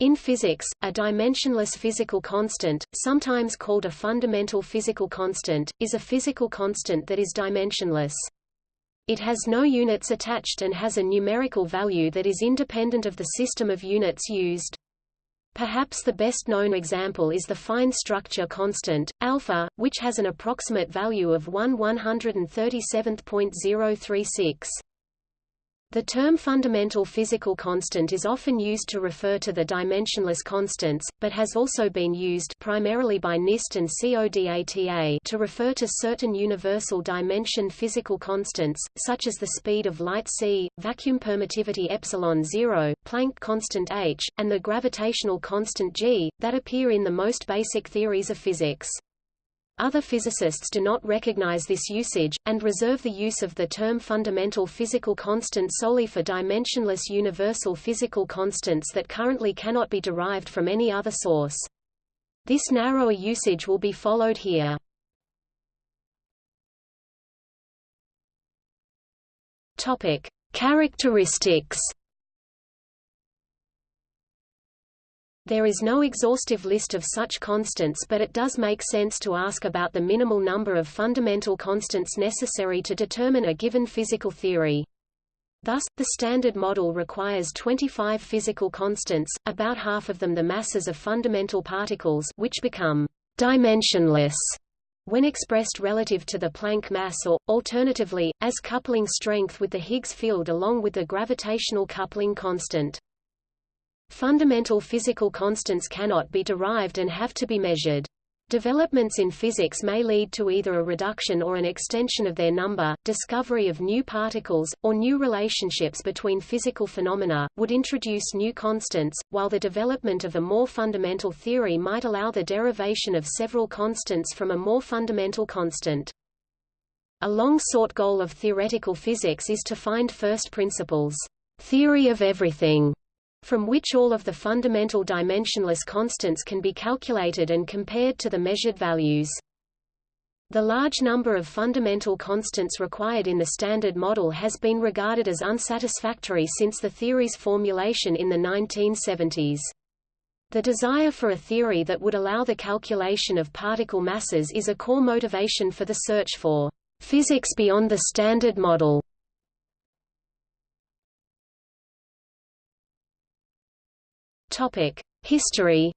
In physics, a dimensionless physical constant, sometimes called a fundamental physical constant, is a physical constant that is dimensionless. It has no units attached and has a numerical value that is independent of the system of units used. Perhaps the best known example is the fine structure constant, alpha, which has an approximate value of 1 137.036. The term fundamental physical constant is often used to refer to the dimensionless constants, but has also been used primarily by NIST and CODATA to refer to certain universal dimension physical constants, such as the speed of light c, vacuum permittivity epsilon 0, Planck constant h, and the gravitational constant g, that appear in the most basic theories of physics. Other physicists do not recognize this usage, and reserve the use of the term fundamental physical constant solely for dimensionless universal physical constants that currently cannot be derived from any other source. This narrower usage will be followed here. Topic: Characteristics There is no exhaustive list of such constants but it does make sense to ask about the minimal number of fundamental constants necessary to determine a given physical theory. Thus, the Standard Model requires 25 physical constants, about half of them the masses of fundamental particles which become dimensionless when expressed relative to the Planck mass or, alternatively, as coupling strength with the Higgs field along with the gravitational coupling constant. Fundamental physical constants cannot be derived and have to be measured. Developments in physics may lead to either a reduction or an extension of their number, discovery of new particles, or new relationships between physical phenomena, would introduce new constants, while the development of a more fundamental theory might allow the derivation of several constants from a more fundamental constant. A long-sought goal of theoretical physics is to find first principles, theory of everything, from which all of the fundamental dimensionless constants can be calculated and compared to the measured values. The large number of fundamental constants required in the Standard Model has been regarded as unsatisfactory since the theory's formulation in the 1970s. The desire for a theory that would allow the calculation of particle masses is a core motivation for the search for physics beyond the Standard Model. History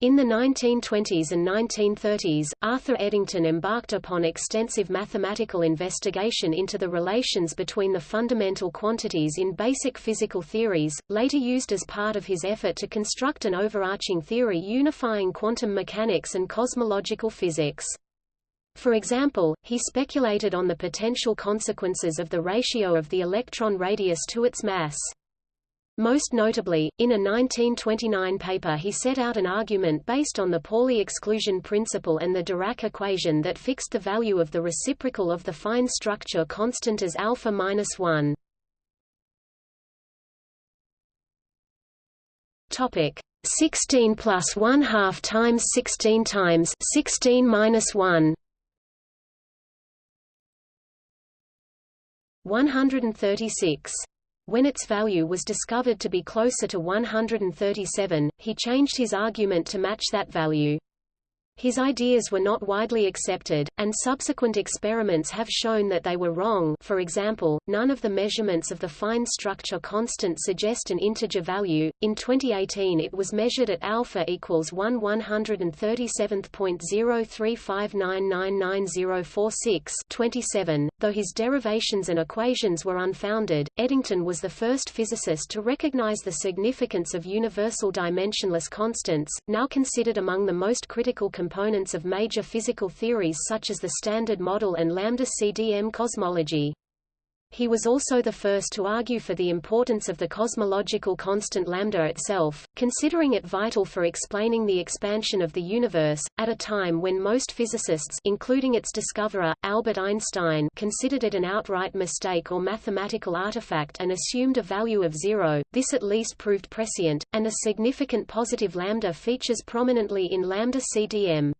In the 1920s and 1930s, Arthur Eddington embarked upon extensive mathematical investigation into the relations between the fundamental quantities in basic physical theories, later used as part of his effort to construct an overarching theory unifying quantum mechanics and cosmological physics. For example, he speculated on the potential consequences of the ratio of the electron radius to its mass. Most notably, in a 1929 paper he set out an argument based on the Pauli exclusion principle and the Dirac equation that fixed the value of the reciprocal of the fine structure constant as alpha minus 1. Topic 16 plus 1 half times 16 times 16 minus 1 136. When its value was discovered to be closer to 137, he changed his argument to match that value. His ideas were not widely accepted, and subsequent experiments have shown that they were wrong for example, none of the measurements of the fine structure constant suggest an integer value. In 2018 it was measured at alpha equals 1 137.035999046 27. Though his derivations and equations were unfounded, Eddington was the first physicist to recognize the significance of universal dimensionless constants, now considered among the most critical components of major physical theories such as the Standard Model and lambda-CDM cosmology. He was also the first to argue for the importance of the cosmological constant lambda itself, considering it vital for explaining the expansion of the universe, at a time when most physicists including its discoverer, Albert Einstein considered it an outright mistake or mathematical artifact and assumed a value of zero. This at least proved prescient, and a significant positive lambda features prominently in lambda CDM.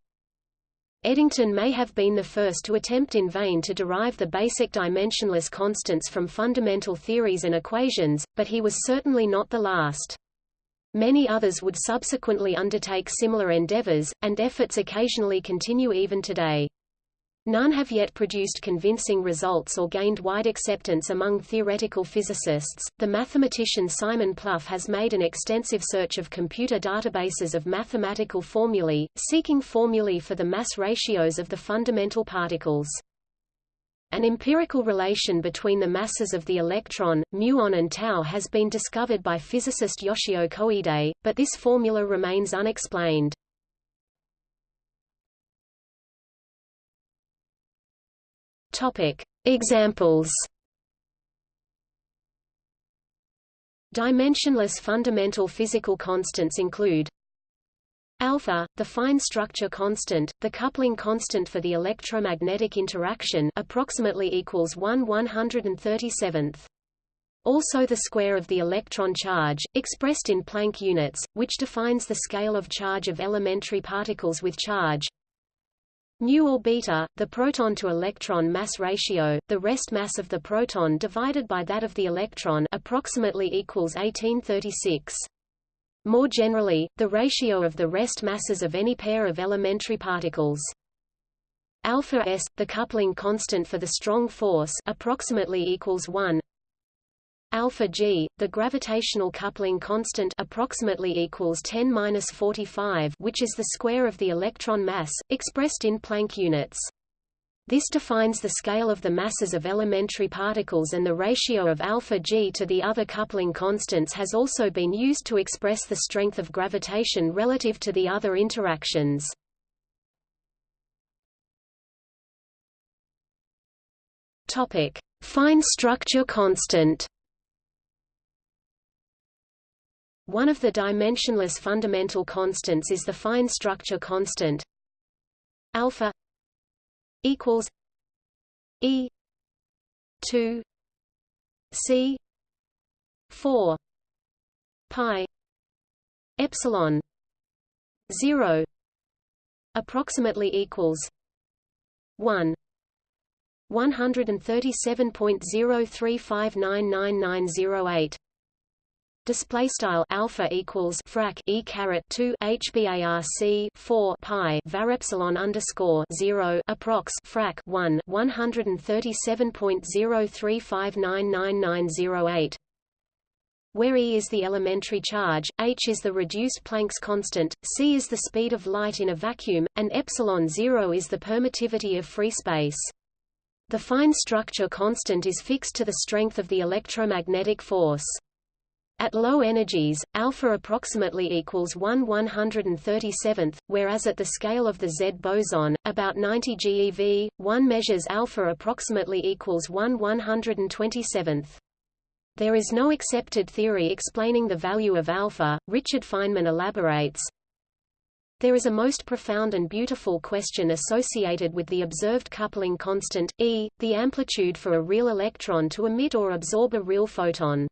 Eddington may have been the first to attempt in vain to derive the basic dimensionless constants from fundamental theories and equations, but he was certainly not the last. Many others would subsequently undertake similar endeavors, and efforts occasionally continue even today. None have yet produced convincing results or gained wide acceptance among theoretical physicists. The mathematician Simon Plouffe has made an extensive search of computer databases of mathematical formulae, seeking formulae for the mass ratios of the fundamental particles. An empirical relation between the masses of the electron, muon and tau has been discovered by physicist Yoshio Koide, but this formula remains unexplained. Topic: Examples. Dimensionless fundamental physical constants include Alpha, the fine structure constant, the coupling constant for the electromagnetic interaction approximately equals 1 137th. Also the square of the electron charge, expressed in Planck units, which defines the scale of charge of elementary particles with charge. Mu or beta, the proton-to-electron mass ratio, the rest mass of the proton divided by that of the electron approximately equals 1836. More generally, the ratio of the rest masses of any pair of elementary particles. Alpha s, the coupling constant for the strong force, approximately equals 1. Alpha g, the gravitational coupling constant, approximately equals 10^-45, which is the square of the electron mass, expressed in Planck units. This defines the scale of the masses of elementary particles and the ratio of alpha g to the other coupling constants has also been used to express the strength of gravitation relative to the other interactions. Topic: Fine structure constant. One of the dimensionless fundamental constants is the fine structure constant alpha equals e 2 c 4 pi epsilon 0 approximately equals 1 one hundred and thirty seven point zero three five nine nine nine zero eight display style alpha equals frac e caret 2 hbarc 4 pi var epsilon underscore 0 approx frac 1 137.035999908 where E is the elementary charge, h is the reduced Planck's constant, c is the speed of light in a vacuum, and epsilon 0 is the permittivity of free space. The fine structure constant is fixed to the strength of the electromagnetic force. At low energies, alpha approximately equals 1 137th, whereas at the scale of the Z boson, about 90 GeV, one measures alpha approximately equals 1 127th. There is no accepted theory explaining the value of alpha. Richard Feynman elaborates, there is a most profound and beautiful question associated with the observed coupling constant, E, the amplitude for a real electron to emit or absorb a real photon.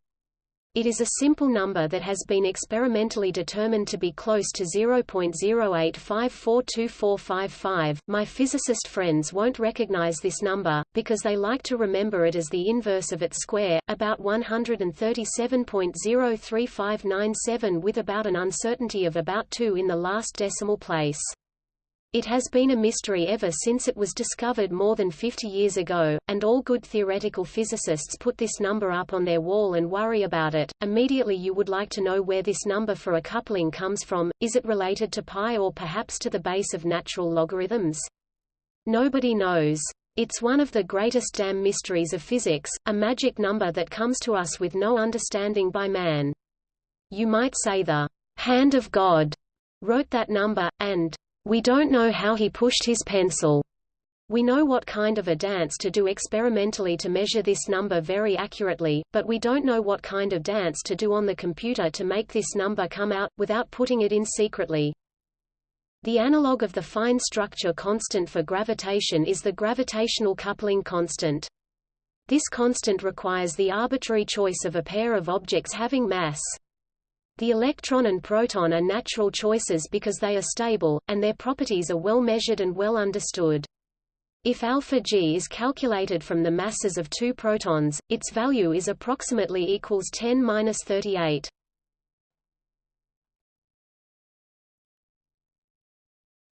It is a simple number that has been experimentally determined to be close to 0.08542455. My physicist friends won't recognize this number, because they like to remember it as the inverse of its square, about 137.03597 with about an uncertainty of about 2 in the last decimal place. It has been a mystery ever since it was discovered more than 50 years ago, and all good theoretical physicists put this number up on their wall and worry about it. Immediately you would like to know where this number for a coupling comes from, is it related to pi or perhaps to the base of natural logarithms? Nobody knows. It's one of the greatest damn mysteries of physics, a magic number that comes to us with no understanding by man. You might say the hand of God wrote that number, and we don't know how he pushed his pencil. We know what kind of a dance to do experimentally to measure this number very accurately, but we don't know what kind of dance to do on the computer to make this number come out, without putting it in secretly. The analog of the fine structure constant for gravitation is the gravitational coupling constant. This constant requires the arbitrary choice of a pair of objects having mass. The electron and proton are natural choices because they are stable, and their properties are well measured and well understood. If alpha G is calculated from the masses of two protons, its value is approximately equals 10^-38.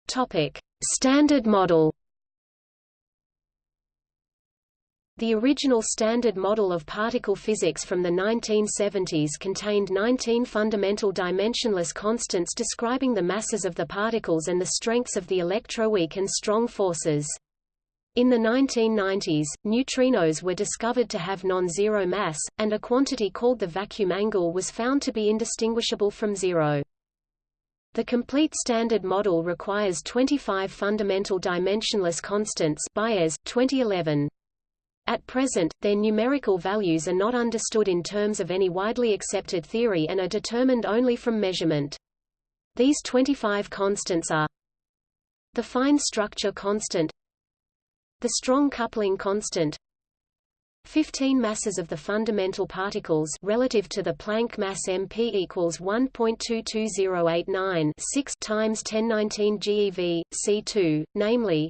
Topic: Standard Model. The original Standard Model of particle physics from the 1970s contained 19 fundamental dimensionless constants describing the masses of the particles and the strengths of the electroweak and strong forces. In the 1990s, neutrinos were discovered to have non-zero mass, and a quantity called the vacuum angle was found to be indistinguishable from zero. The complete Standard Model requires 25 fundamental dimensionless constants Baez, 2011. At present, their numerical values are not understood in terms of any widely accepted theory and are determined only from measurement. These 25 constants are the fine structure constant the strong coupling constant 15 masses of the fundamental particles relative to the Planck mass MP equals 1.22089 6 times 1019 GeV, C2, namely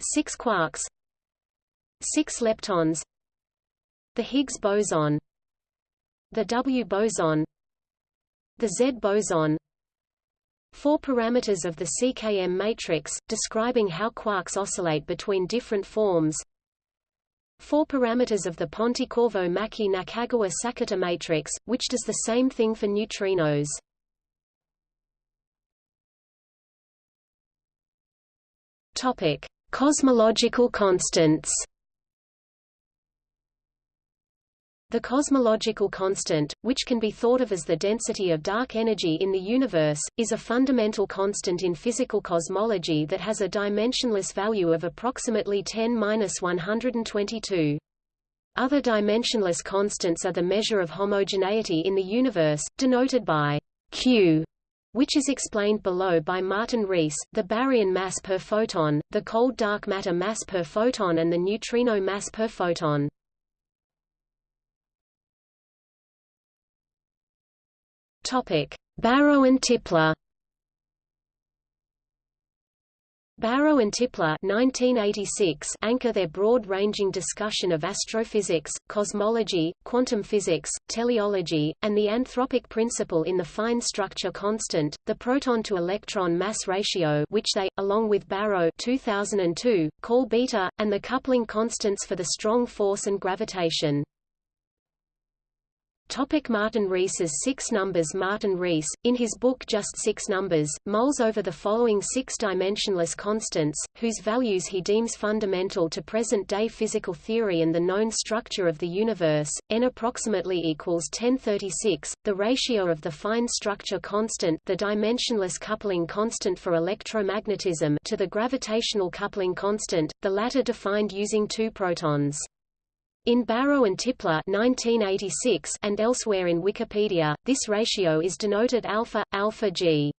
6 quarks 6 leptons the Higgs boson the W boson the Z boson Four parameters of the CKM matrix, describing how quarks oscillate between different forms. Four parameters of the Pontecorvo-Maki-Nakagawa-Sakata matrix, which does the same thing for neutrinos. Topic: Cosmological constants. The cosmological constant, which can be thought of as the density of dark energy in the universe, is a fundamental constant in physical cosmology that has a dimensionless value of approximately 10^-122. Other dimensionless constants are the measure of homogeneity in the universe, denoted by Q, which is explained below by Martin Rees, the baryon mass per photon, the cold dark matter mass per photon and the neutrino mass per photon. Barrow and Tipler. Barrow and Tipler 1986 anchor their broad-ranging discussion of astrophysics, cosmology, quantum physics, teleology, and the anthropic principle in the fine structure constant, the proton-to-electron mass ratio which they, along with Barrow 2002, call beta, and the coupling constants for the strong force and gravitation. Topic Martin Rees's Six Numbers Martin Rees, in his book Just Six Numbers, mulls over the following six dimensionless constants, whose values he deems fundamental to present-day physical theory and the known structure of the universe. N approximately equals 1036, the ratio of the fine structure constant the dimensionless coupling constant for electromagnetism to the gravitational coupling constant, the latter defined using two protons. In Barrow and Tipler 1986 and elsewhere in Wikipedia, this ratio is denoted alpha, alpha g.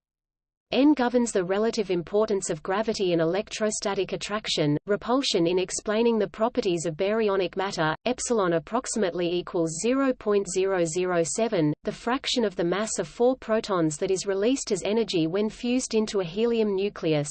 N governs the relative importance of gravity and electrostatic attraction, repulsion in explaining the properties of baryonic matter, epsilon approximately equals 0.007, the fraction of the mass of four protons that is released as energy when fused into a helium nucleus.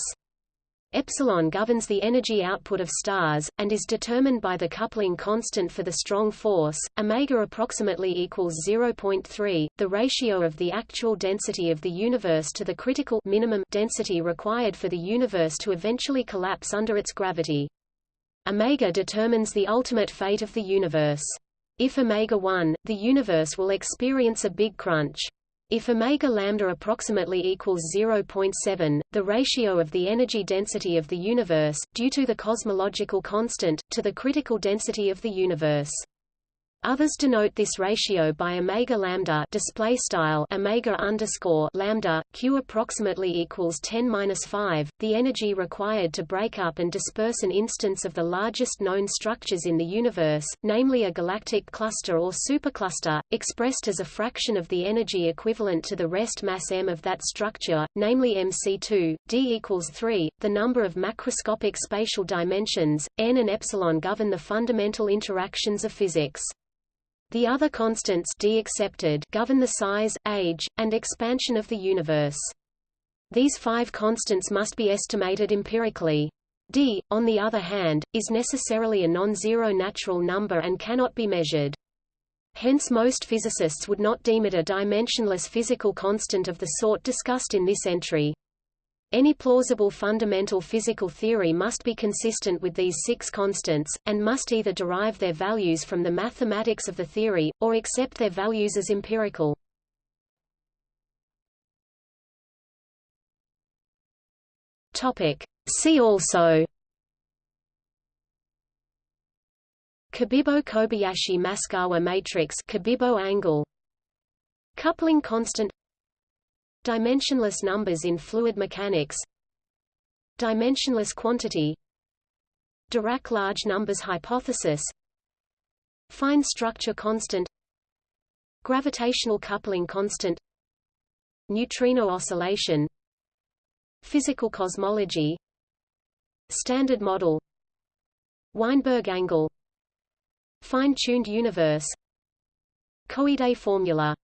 Epsilon governs the energy output of stars, and is determined by the coupling constant for the strong force, omega approximately equals 0.3, the ratio of the actual density of the universe to the critical minimum density required for the universe to eventually collapse under its gravity. Omega determines the ultimate fate of the universe. If omega 1, the universe will experience a big crunch. If omega lambda approximately equals 0.7, the ratio of the energy density of the universe, due to the cosmological constant, to the critical density of the universe. Others denote this ratio by omega lambda display style omega underscore lambda q approximately equals 10 minus 5. The energy required to break up and disperse an instance of the largest known structures in the universe, namely a galactic cluster or supercluster, expressed as a fraction of the energy equivalent to the rest mass m of that structure, namely mc2. d equals 3. The number of macroscopic spatial dimensions n and epsilon govern the fundamental interactions of physics. The other constants d accepted govern the size, age, and expansion of the universe. These five constants must be estimated empirically. d, on the other hand, is necessarily a non-zero natural number and cannot be measured. Hence most physicists would not deem it a dimensionless physical constant of the sort discussed in this entry. Any plausible fundamental physical theory must be consistent with these six constants, and must either derive their values from the mathematics of the theory, or accept their values as empirical. See also. Cabibbo-Kobayashi-Maskawa matrix Cabibbo angle. Coupling constant Dimensionless numbers in fluid mechanics Dimensionless quantity Dirac large numbers hypothesis Fine structure constant Gravitational coupling constant Neutrino oscillation Physical cosmology Standard model Weinberg angle Fine-tuned universe Koide formula